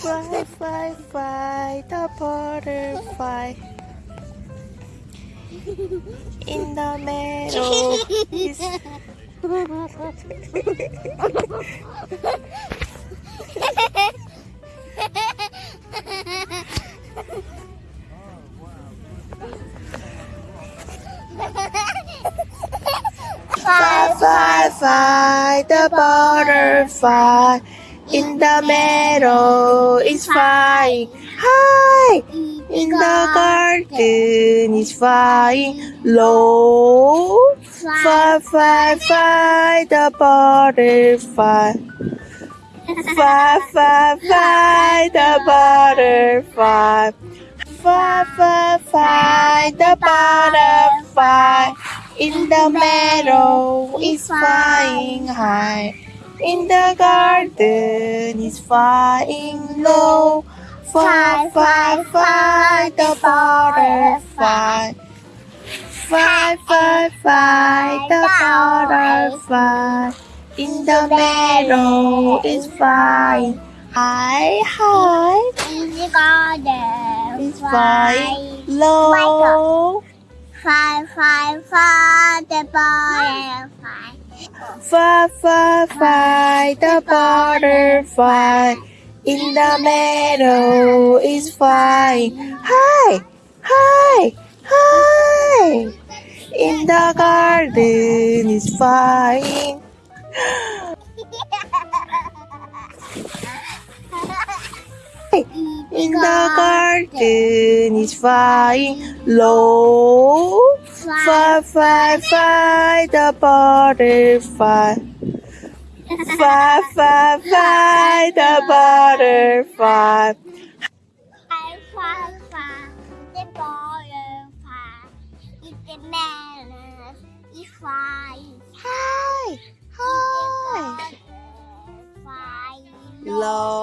fly, fly, fly, the butterfly. In the meadow. Fly, fly, fly, the butterfly in the meadow is flying high. In the garden is flying low. Fly, fly, fly, the butterfly. Fly, fly, fly, the butterfly. Fly, fly, fly, the butterfly. In the meadow is flying high. In the garden is flying low. Fly, fly, fly, the butterfly. Fly, fly, fly, the butterfly. In the meadow is flying high, high. In the garden, Is flying low. Fly, fly, fly, the butterfly. Fly, fly, fly, the butterfly in the meadow is flying high, high, high. In the garden is flying. In the garden is flying low. Fly, fly, fly, the butterfly. Fly, fly, fly, the butterfly. I fly, fly, the butterfly. It's the man. It's flying. Hi, hi. Fly, low.